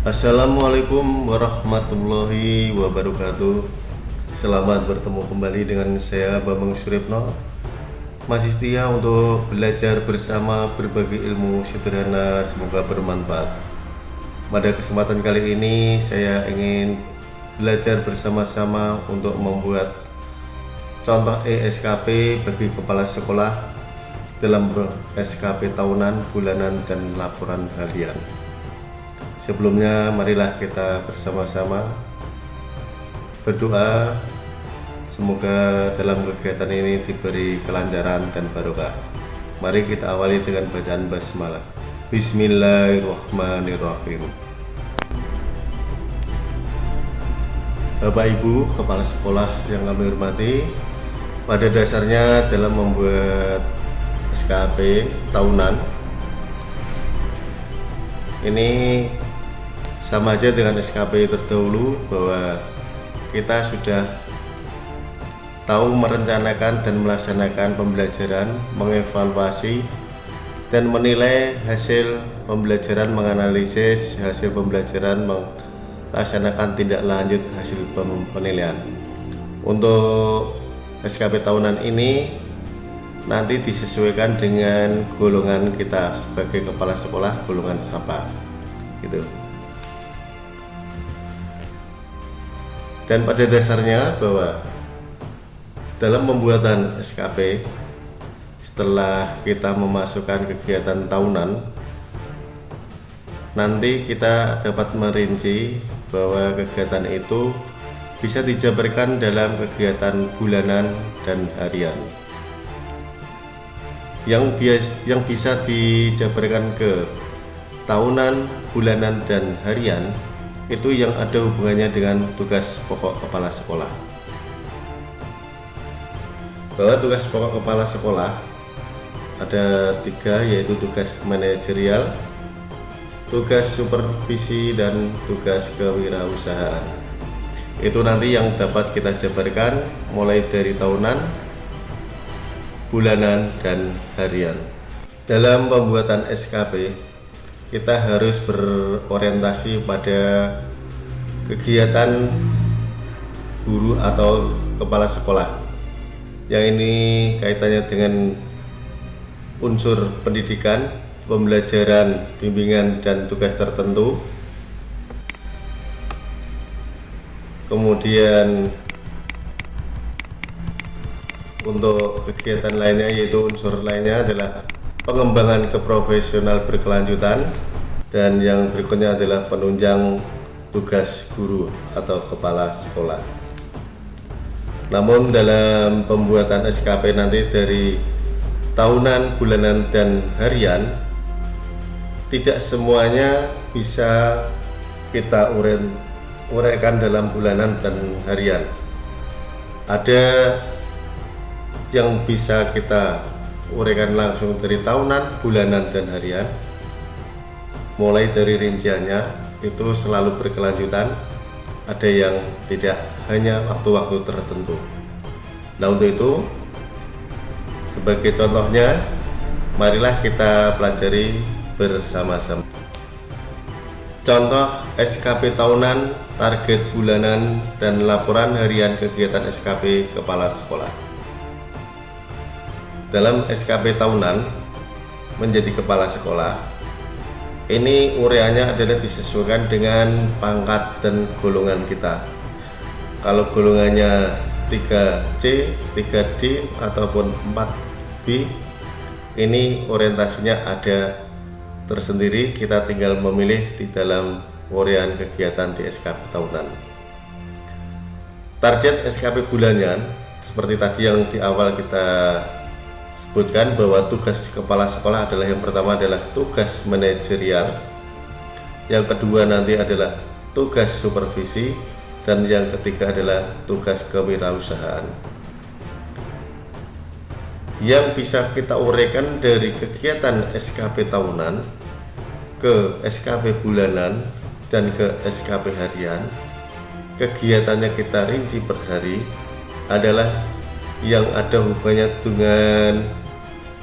Assalamualaikum warahmatullahi wabarakatuh. Selamat bertemu kembali dengan saya Bambang Suripno Masih setia untuk belajar bersama berbagai ilmu sederhana Semoga bermanfaat. Pada kesempatan kali ini saya ingin belajar bersama-sama untuk membuat contoh ESKP bagi kepala sekolah dalam SKP tahunan, bulanan, dan laporan harian. Sebelumnya marilah kita bersama-sama berdoa semoga dalam kegiatan ini diberi kelancaran dan barokah. Mari kita awali dengan bacaan basmalah. Bismillahirrahmanirrahim. Bapak Ibu kepala sekolah yang kami hormati, pada dasarnya dalam membuat SKP tahunan ini sama aja dengan SKP terdahulu bahwa kita sudah tahu merencanakan dan melaksanakan pembelajaran, mengevaluasi dan menilai hasil pembelajaran, menganalisis hasil pembelajaran, melaksanakan tindak lanjut hasil penilaian. Untuk SKP tahunan ini nanti disesuaikan dengan golongan kita sebagai kepala sekolah golongan apa gitu dan pada dasarnya bahwa dalam pembuatan SKP setelah kita memasukkan kegiatan tahunan nanti kita dapat merinci bahwa kegiatan itu bisa dijabarkan dalam kegiatan bulanan dan harian. Yang bias yang bisa dijabarkan ke tahunan, bulanan dan harian itu yang ada hubungannya dengan tugas pokok kepala sekolah. Bahwa tugas pokok kepala sekolah ada tiga yaitu tugas manajerial tugas supervisi dan tugas kewirausahaan. Itu nanti yang dapat kita jabarkan mulai dari tahunan bulanan dan harian. Dalam pembuatan SKP kita harus berorientasi pada kegiatan guru atau kepala sekolah. Yang ini kaitannya dengan unsur pendidikan, pembelajaran, bimbingan, dan tugas tertentu. Kemudian untuk kegiatan lainnya yaitu unsur lainnya adalah pengembangan keprofesional berkelanjutan dan yang berikutnya adalah penunjang tugas guru atau kepala sekolah. Namun dalam pembuatan SKP nanti dari tahunan, bulanan, dan harian tidak semuanya bisa kita uraikan dalam bulanan dan harian. Ada yang bisa kita uraikan langsung dari tahunan, bulanan, dan harian. Mulai dari rinciannya itu selalu berkelanjutan. Ada yang tidak hanya waktu-waktu tertentu. Nah untuk itu sebagai contohnya marilah kita pelajari bersama-sama. Contoh SKP tahunan target bulanan dan laporan harian kegiatan SKP kepala sekolah dalam SKP tahunan menjadi kepala sekolah. Ini ureanya adalah disesuaikan dengan pangkat dan golongan kita. Kalau golongannya 3C, 3D ataupun 4B ini orientasinya ada tersendiri. Kita tinggal memilih di dalam urean kegiatan di SKP tahunan. Target SKP bulanan seperti tadi yang di awal kita sebutkan bahwa tugas kepala sekolah adalah yang pertama adalah tugas manajerial yang kedua nanti adalah tugas supervisi dan yang ketiga adalah tugas kewirausahaan. Yang bisa kita uraikan dari kegiatan SKP tahunan ke SKP bulanan dan ke SKP harian kegiatannya kita rinci per hari adalah yang ada hubungannya dengan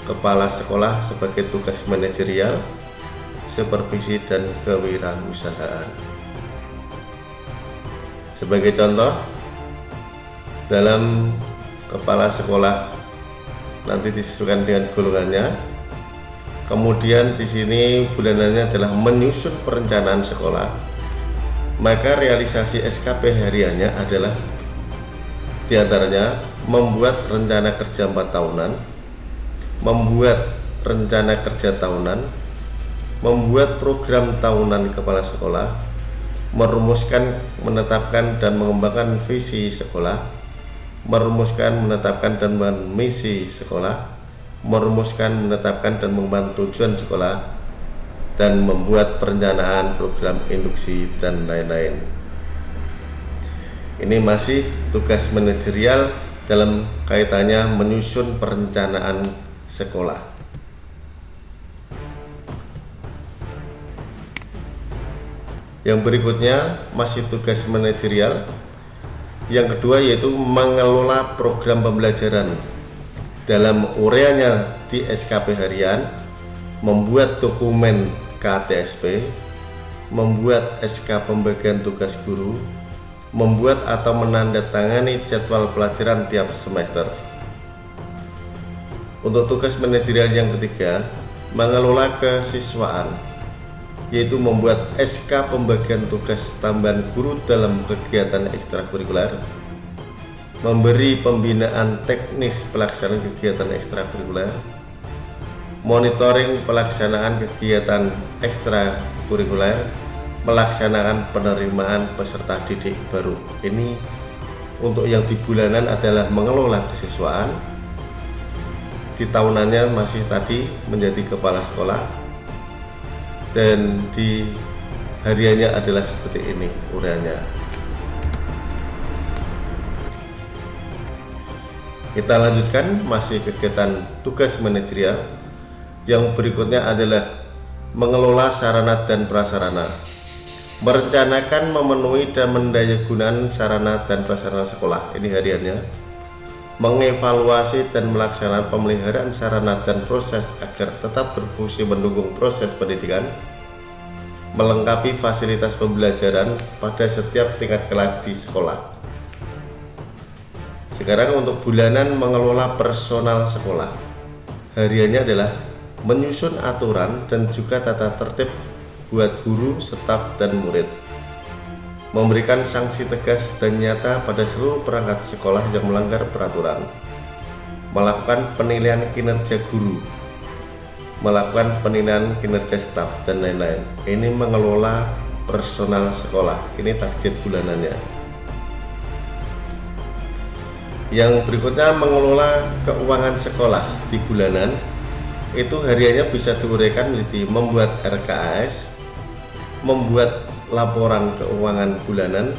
kepala sekolah sebagai tugas manajerial, supervisi dan kewirausahaan. Sebagai contoh, dalam kepala sekolah nanti disesuaikan dengan golongannya. Kemudian di sini bulanannya adalah menyusun perencanaan sekolah. Maka realisasi SKP hariannya adalah di antaranya membuat rencana kerja 4 tahunan, membuat rencana kerja tahunan, membuat program tahunan kepala sekolah, merumuskan, menetapkan dan mengembangkan visi sekolah, merumuskan, menetapkan dan misi sekolah, merumuskan, menetapkan dan mengembangkan tujuan sekolah, dan membuat perencanaan program induksi dan lain-lain. Ini masih tugas manajerial dalam kaitannya menyusun perencanaan sekolah. Yang berikutnya masih tugas manajerial yang kedua yaitu mengelola program pembelajaran dalam ureanya di SKP harian, membuat dokumen KTSP, membuat SK pembagian tugas guru, membuat atau menandatangani jadwal pelajaran tiap semester. Untuk tugas manajerial yang ketiga, mengelola kesiswaan, yaitu membuat SK pembagian tugas tambahan guru dalam kegiatan ekstrakurikuler, memberi pembinaan teknis pelaksanaan kegiatan ekstrakurikuler, monitoring pelaksanaan kegiatan ekstrakurikuler, melaksanakan penerimaan peserta didik baru. Ini untuk yang di bulanan adalah mengelola kesiswaan, di tahunannya masih tadi menjadi kepala sekolah. Dan di hariannya adalah seperti ini uraiannya kita lanjutkan masih kegiatan tugas manajerial. Yang berikutnya adalah mengelola sarana dan prasarana. Merencanakan memenuhi dan mendayagunakan sarana dan prasarana sekolah. Ini hariannya mengevaluasi dan melaksanakan pemeliharaan sarana dan proses agar tetap berfungsi mendukung proses pendidikan, melengkapi fasilitas pembelajaran pada setiap tingkat kelas di sekolah. Sekarang untuk bulanan mengelola personal sekolah. Hariannya adalah menyusun aturan dan juga tata tertib buat guru, staf, dan murid memberikan sanksi tegas dan nyata pada seluruh perangkat sekolah yang melanggar peraturan, melakukan penilaian kinerja guru, melakukan penilaian kinerja staf, dan lain-lain. Ini mengelola personal sekolah, ini target bulanannya. Yang berikutnya mengelola keuangan sekolah di bulanan itu hariannya bisa diuraikan menjadi membuat RKAS, membuat laporan keuangan bulanan,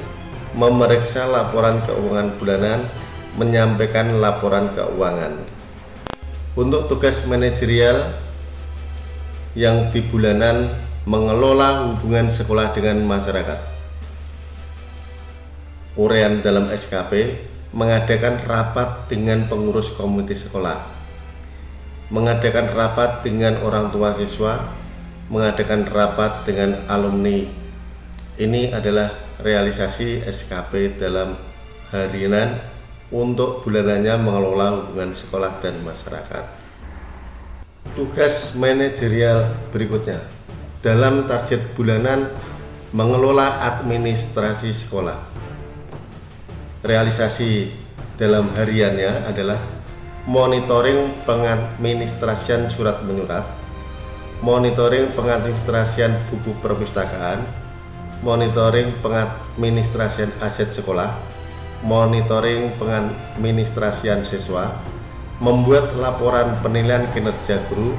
memeriksa laporan keuangan bulanan, menyampaikan laporan keuangan. Untuk tugas manajerial yang di bulanan mengelola hubungan sekolah dengan masyarakat. Urean dalam SKP mengadakan rapat dengan pengurus komunitas sekolah, mengadakan rapat dengan orang tua siswa, mengadakan rapat dengan alumni ini adalah realisasi SKP dalam harian untuk bulanannya mengelola hubungan sekolah dan masyarakat. Tugas manajerial berikutnya dalam target bulanan mengelola administrasi sekolah. Realisasi dalam hariannya adalah monitoring pengadministrasian surat menyurat, monitoring pengadministrasian buku perpustakaan, monitoring pengadministrasian aset sekolah, monitoring pengadministrasian siswa, membuat laporan penilaian kinerja guru,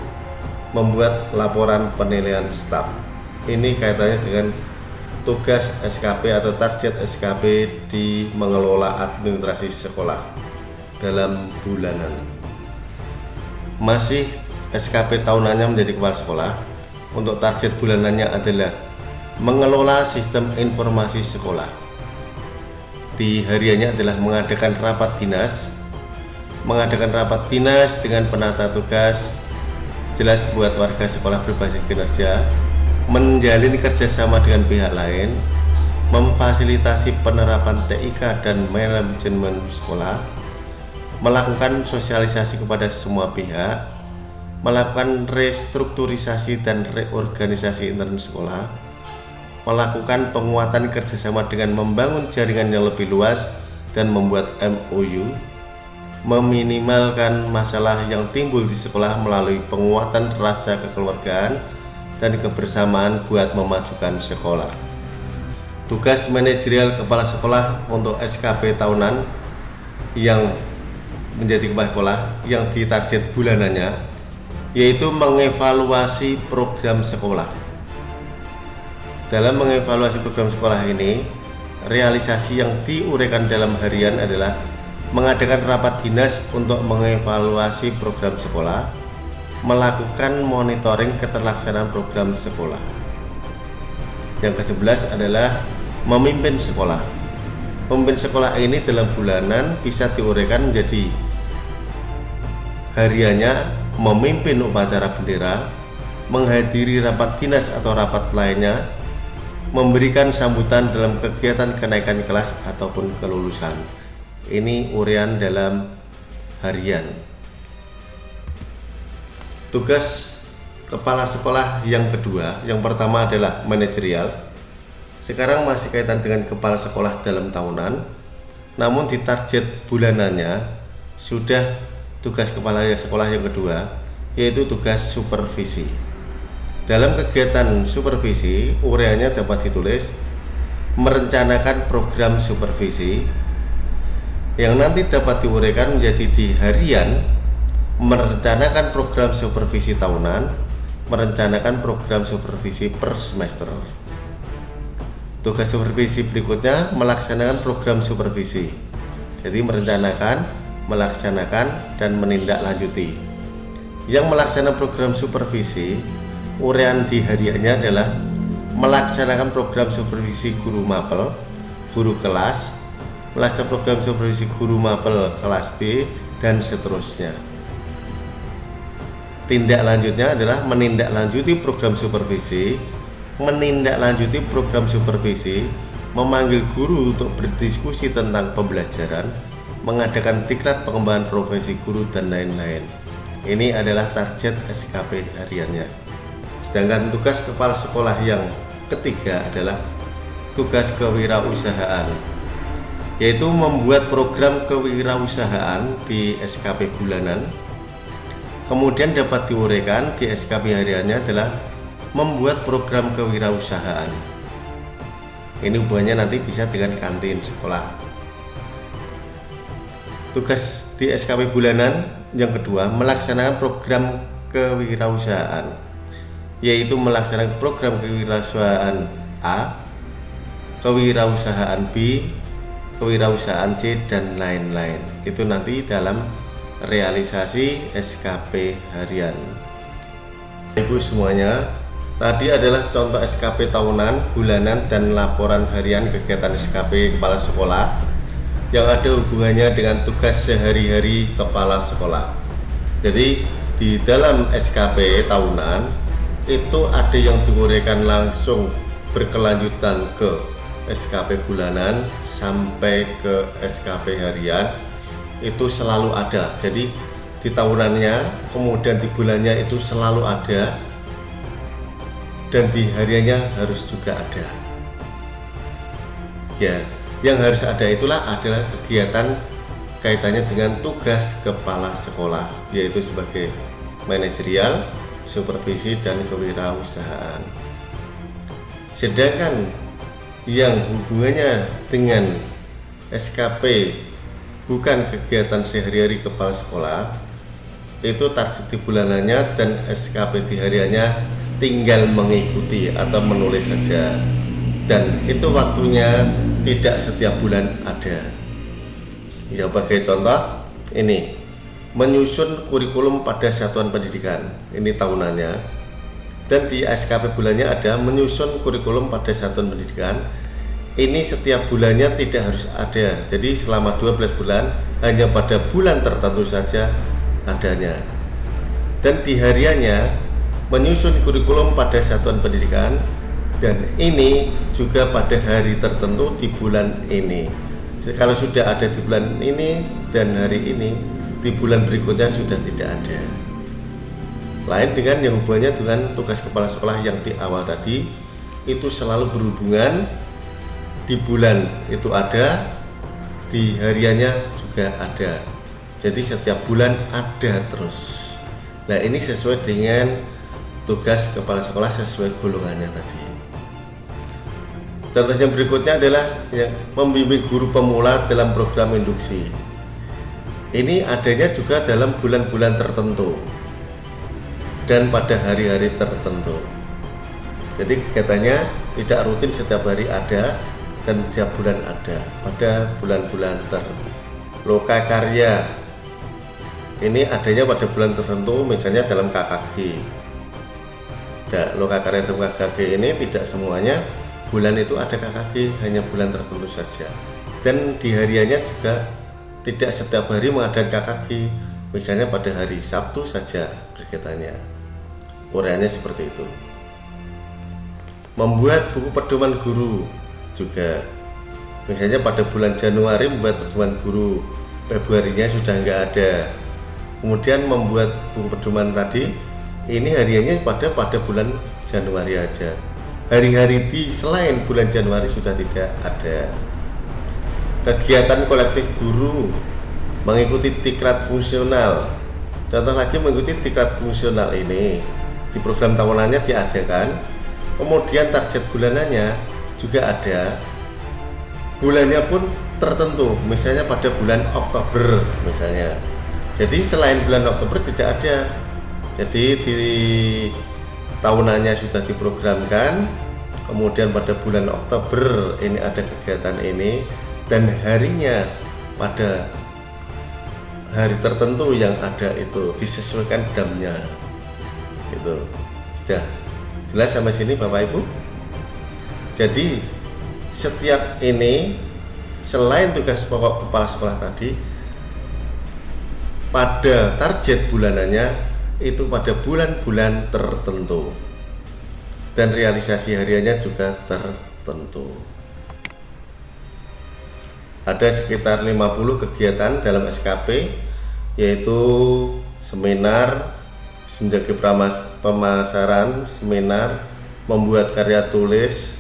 membuat laporan penilaian staf. Ini kaitannya dengan tugas SKP atau target SKP di mengelola administrasi sekolah dalam bulanan. Masih SKP tahunannya menjadi kepala sekolah. Untuk target bulanannya adalah mengelola sistem informasi sekolah. Di hariannya adalah mengadakan rapat dinas, mengadakan rapat dinas dengan penata tugas, jelas buat warga sekolah berbasis kinerja, menjalin kerjasama dengan pihak lain, memfasilitasi penerapan TIK dan manajemen sekolah, melakukan sosialisasi kepada semua pihak, melakukan restrukturisasi dan reorganisasi intern sekolah, melakukan penguatan kerjasama dengan membangun jaringan yang lebih luas dan membuat MOU, meminimalkan masalah yang timbul di sekolah melalui penguatan rasa kekeluargaan dan kebersamaan buat memajukan sekolah. Tugas manajerial kepala sekolah untuk SKP tahunan yang menjadi kepala sekolah yang ditarget bulanannya yaitu mengevaluasi program sekolah. Dalam mengevaluasi program sekolah ini, realisasi yang diuraikan dalam harian adalah mengadakan rapat dinas untuk mengevaluasi program sekolah, melakukan monitoring keterlaksanaan program sekolah. Yang ke-11 adalah memimpin sekolah. Memimpin sekolah ini dalam bulanan bisa diuraikan menjadi hariannya memimpin upacara bendera, menghadiri rapat dinas atau rapat lainnya, memberikan sambutan dalam kegiatan kenaikan kelas ataupun kelulusan. Ini urian dalam harian. Tugas kepala sekolah yang kedua, yang pertama adalah manajerial. Sekarang masih kaitan dengan kepala sekolah dalam tahunan, namun di target bulanannya sudah tugas kepala sekolah yang kedua, yaitu tugas supervisi. Dalam kegiatan supervisi, ureanya dapat ditulis merencanakan program supervisi yang nanti dapat diuraikan menjadi di harian merencanakan program supervisi tahunan, merencanakan program supervisi per semester. Tugas supervisi berikutnya melaksanakan program supervisi. Jadi merencanakan, melaksanakan, dan menindaklanjuti. Yang melaksanakan program supervisi, urean di hariannya adalah melaksanakan program supervisi guru mapel, guru kelas, melaksanakan program supervisi guru mapel kelas B, dan seterusnya. Tindak lanjutnya adalah menindaklanjuti program supervisi menindaklanjuti program supervisi memanggil guru untuk berdiskusi tentang pembelajaran mengadakan diklat pengembangan profesi guru dan lain-lain. Ini adalah target SKP hariannya sedangkan tugas kepala sekolah yang ketiga adalah tugas kewirausahaan yaitu membuat program kewirausahaan di SKP bulanan Kemudian dapat diuraikan di SKP hariannya adalah membuat program kewirausahaan. Ini hubungannya nanti bisa dengan kantin sekolah. Tugas di SKP bulanan yang kedua melaksanakan program kewirausahaan yaitu melaksanakan program kewirausahaan A, kewirausahaan B, kewirausahaan C dan lain-lain. Itu nanti dalam realisasi SKP harian Ibu semuanya tadi adalah contoh SKP tahunan, bulanan, dan laporan harian kegiatan SKP kepala sekolah yang ada hubungannya dengan tugas sehari-hari kepala sekolah jadi di dalam SKP tahunan itu ada yang diuraikan langsung berkelanjutan ke SKP bulanan sampai ke SKP harian. Itu selalu ada. Jadi di tahunannya kemudian di bulannya itu selalu ada. Dan di hariannya harus juga ada. Ya yang harus ada itulah adalah kegiatan kaitannya dengan tugas kepala sekolah yaitu sebagai manajerial, supervisi dan kewirausahaan. Sedangkan yang hubungannya dengan SKP bukan kegiatan sehari-hari kepala sekolah itu target di bulanannya dan SKP di hariannya tinggal mengikuti atau menulis saja. Dan itu waktunya tidak setiap bulan ada. Ya sebagai contoh ini menyusun kurikulum pada satuan pendidikan. Ini tahunannya. Dan di SKP bulannya ada menyusun kurikulum pada satuan pendidikan. Ini setiap bulannya tidak harus ada. Jadi selama 12 bulan hanya pada bulan tertentu saja adanya. Dan di hariannya menyusun kurikulum pada satuan pendidikan. Dan ini juga pada hari tertentu di bulan ini. Jadi, kalau sudah ada di bulan ini dan hari ini di bulan berikutnya sudah tidak ada. Lain dengan yang hubungannya dengan tugas kepala sekolah yang di awal tadi itu selalu berhubungan di bulan itu ada di hariannya juga ada. Jadi setiap bulan ada terus. Nah ini sesuai dengan tugas kepala sekolah sesuai golongannya tadi. Contoh yang berikutnya adalah yang membimbing guru pemula dalam program induksi ini adanya juga dalam bulan-bulan tertentu. Dan pada hari-hari tertentu. Jadi kegiatannya tidak rutin setiap hari ada dan setiap bulan ada. Pada bulan-bulan tertentu loka karya. Ini adanya pada bulan tertentu misalnya dalam KKG dan loka karya dalam KKG ini tidak semuanya bulan itu ada KKG hanya bulan tertentu saja. Dan di hariannya juga tidak setiap hari mengadakan KKG misalnya pada hari Sabtu saja kegiatannya. Uraiannya seperti itu. Membuat buku pedoman guru juga. Misalnya pada bulan Januari membuat pedoman guru. Februarinya sudah nggak ada. Kemudian membuat buku pedoman tadi ini hariannya pada pada bulan Januari aja. Hari-hari di selain bulan Januari sudah tidak ada kegiatan kolektif guru mengikuti tikrat fungsional. Contoh lagi mengikuti tikrat fungsional ini di program tahunannya diadakan. Kemudian target bulanannya juga ada. Bulannya pun tertentu misalnya pada bulan Oktober misalnya. Jadi selain bulan Oktober tidak ada. Jadi di tahunannya sudah diprogramkan. Kemudian pada bulan Oktober ini ada kegiatan ini dan harinya pada hari tertentu yang ada itu disesuaikan jamnya itu sudah jelas sampai sini Bapak Ibu? Jadi setiap ini selain tugas pokok kepala sekolah tadi pada target bulanannya itu pada bulan-bulan tertentu. Dan realisasi hariannya juga tertentu ada sekitar 50 kegiatan dalam SKP yaitu seminar menjaga pemasaran seminar membuat karya tulis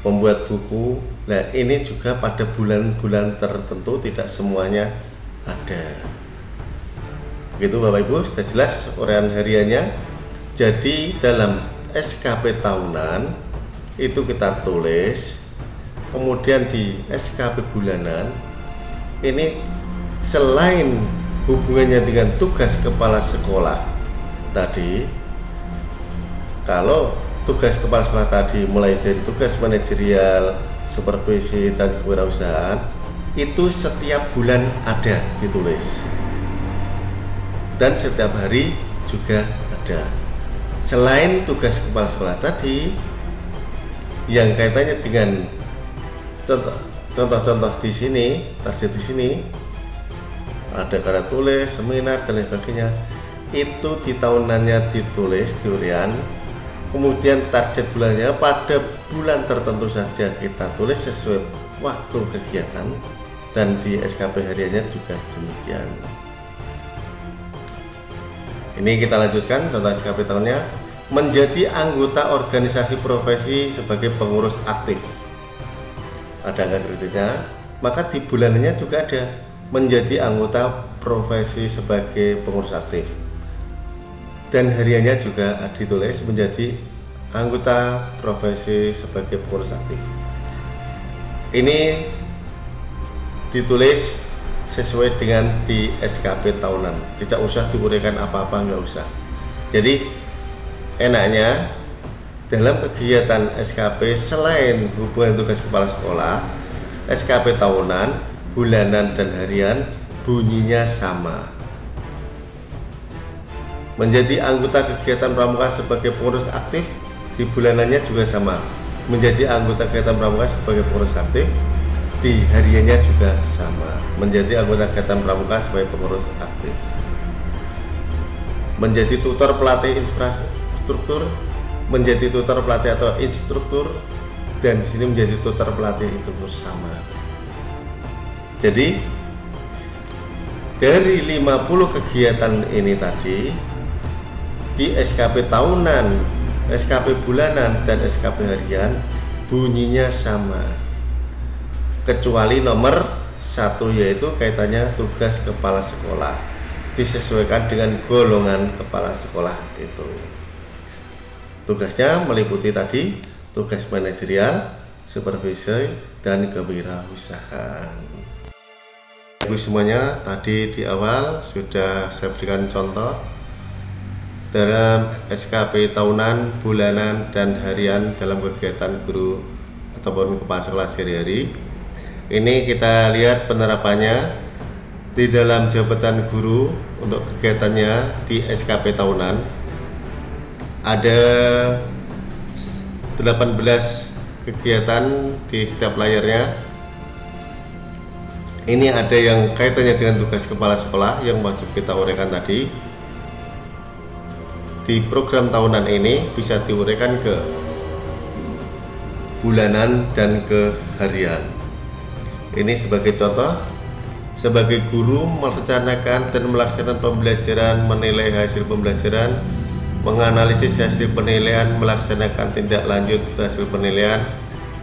membuat buku. Nah ini juga pada bulan-bulan tertentu tidak semuanya ada. Begitu Bapak Ibu sudah jelas uraian hariannya. Jadi dalam SKP tahunan itu kita tulis kemudian di SKP bulanan ini selain hubungannya dengan tugas kepala sekolah tadi kalau tugas kepala sekolah tadi mulai dari tugas manajerial, supervisi dan kewirausahaan itu setiap bulan ada ditulis. Dan setiap hari juga ada. Selain tugas kepala sekolah tadi yang kaitannya dengan contoh contoh-contoh di sini target di sini ada karya tulis seminar dan lain sebagainya. Itu di tahunannya ditulis durian kemudian target bulannya pada bulan tertentu saja kita tulis sesuai waktu kegiatan dan di SKP hariannya juga demikian. Ini kita lanjutkan tentang SKP tahunnya. Menjadi anggota organisasi profesi sebagai pengurus aktif ada kreditnya maka di bulannya juga ada menjadi anggota profesi sebagai pengurus aktif dan hariannya juga ditulis menjadi anggota profesi sebagai pengurus aktif. Ini ditulis sesuai dengan di SKP tahunan, tidak usah diuraikan apa-apa, nggak usah. Jadi enaknya dalam kegiatan SKP selain hubungan tugas kepala sekolah, SKP tahunan, bulanan dan harian bunyinya sama. Menjadi anggota kegiatan pramuka sebagai pengurus aktif di bulanannya juga sama. Menjadi anggota kegiatan pramuka sebagai pengurus aktif di hariannya juga sama. Menjadi anggota kegiatan pramuka sebagai pengurus aktif. Menjadi tutor pelatih infrastruktur menjadi tutor pelatih atau instruktur dan di sini menjadi tutor pelatih itu terus sama. Jadi dari 50 kegiatan ini tadi di SKP tahunan, SKP bulanan dan SKP harian bunyinya sama. Kecuali nomor satu yaitu kaitannya tugas kepala sekolah disesuaikan dengan golongan kepala sekolah itu. Tugasnya meliputi tadi tugas manajerial, supervisi, dan kewirausahaan. Ibu semuanya, tadi di awal sudah saya berikan contoh dalam SKP tahunan, bulanan, dan harian dalam kegiatan guru ataupun kepala sekolah sehari-hari. Ini kita lihat penerapannya di dalam jabatan guru untuk kegiatannya di SKP tahunan ada 18 kegiatan di setiap layarnya. Ini ada yang kaitannya dengan tugas kepala sekolah yang wajib kita uraikan tadi. Di program tahunan ini bisa diuraikan ke bulanan dan ke harian. Ini sebagai contoh. Sebagai guru merencanakan dan melaksanakan pembelajaran, menilai hasil pembelajaran, menganalisis hasil penilaian, melaksanakan tindak lanjut hasil penilaian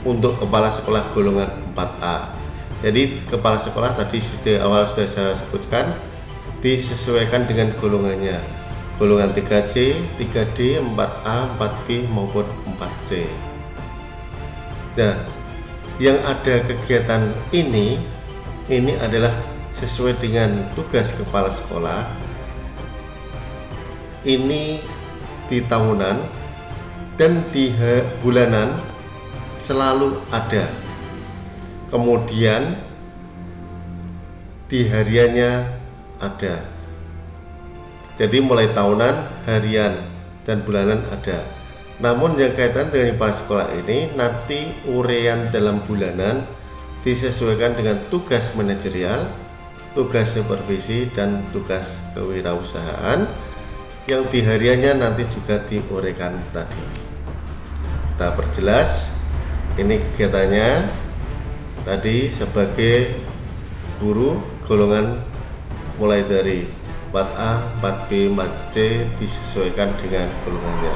untuk kepala sekolah golongan 4A. Jadi kepala sekolah tadi sudah awal sudah saya sebutkan disesuaikan dengan golongannya. Golongan 3C, 3D, 4A, 4B maupun 4C. Nah, yang ada kegiatan ini ini adalah sesuai dengan tugas kepala sekolah ini di tahunan dan di bulanan selalu ada. Kemudian di hariannya ada. Jadi mulai tahunan harian dan bulanan ada. Namun yang kaitan dengan kepala sekolah ini nanti urean dalam bulanan disesuaikan dengan tugas manajerial, tugas supervisi, dan tugas kewirausahaan yang hariannya nanti juga diuraikan tadi. Kita perjelas ini kegiatannya tadi sebagai guru golongan mulai dari 4A, 4B, 4C disesuaikan dengan golongannya.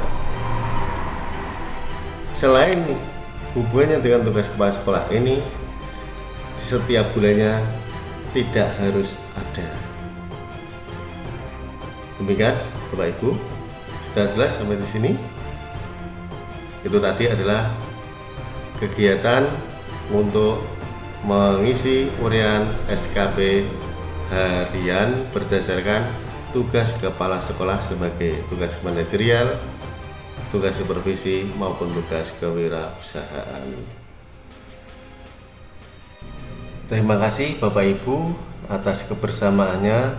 Selain hubungannya dengan tugas kepala sekolah ini setiap bulannya tidak harus ada. Demikian Bapak Ibu, sudah jelas sampai di sini. Itu tadi adalah kegiatan untuk mengisi urian SKP harian berdasarkan tugas kepala sekolah sebagai tugas manajerial, tugas supervisi maupun tugas kewirausahaan. Terima kasih Bapak Ibu atas kebersamaannya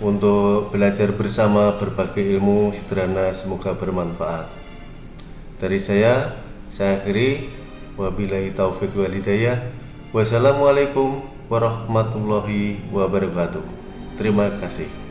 untuk belajar bersama berbagai ilmu sederhana semoga bermanfaat. Dari saya, saya akhiri wabillahi taufik walidayah. Wassalamualaikum warahmatullahi wabarakatuh. Terima kasih.